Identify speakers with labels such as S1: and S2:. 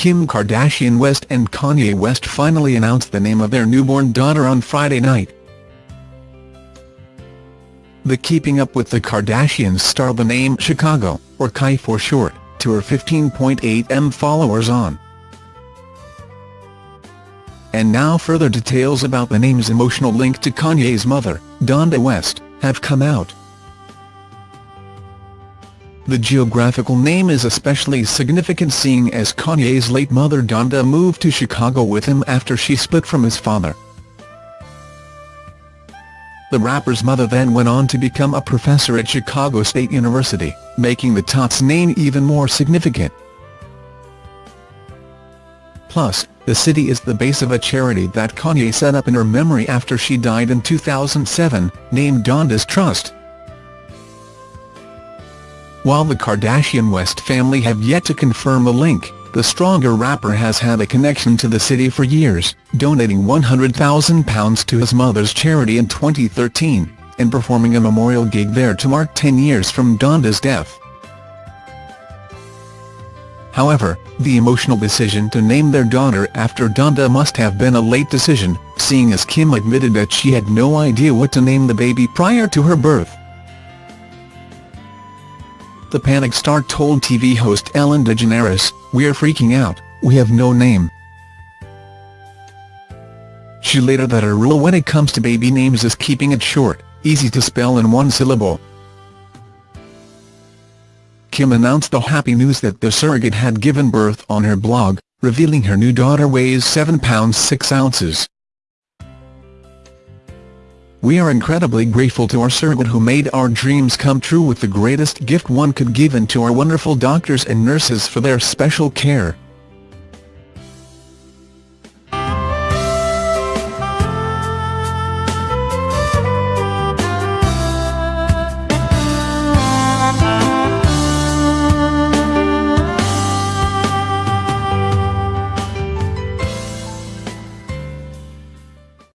S1: Kim Kardashian West and Kanye West finally announced the name of their newborn daughter on Friday night. The Keeping Up with the Kardashians star the name Chicago, or Kai for short, to her 15.8m followers on. And now further details about the name's emotional link to Kanye's mother, Donda West, have come out. The geographical name is especially significant seeing as Kanye's late mother Donda moved to Chicago with him after she split from his father. The rapper's mother then went on to become a professor at Chicago State University, making the Tots name even more significant. Plus, the city is the base of a charity that Kanye set up in her memory after she died in 2007, named Donda's Trust. While the Kardashian West family have yet to confirm a link, the stronger rapper has had a connection to the city for years, donating £100,000 to his mother's charity in 2013, and performing a memorial gig there to mark 10 years from Donda's death. However, the emotional decision to name their daughter after Donda must have been a late decision, seeing as Kim admitted that she had no idea what to name the baby prior to her birth. The Panic star told TV host Ellen DeGeneres, We're freaking out, we have no name. She later that her rule when it comes to baby names is keeping it short, easy to spell in one syllable. Kim announced the happy news that the surrogate had given birth on her blog, revealing her new daughter weighs 7 pounds 6 ounces. We are incredibly grateful to our surrogate who made our dreams come true with the greatest gift one could give and to our wonderful doctors and nurses for their special care,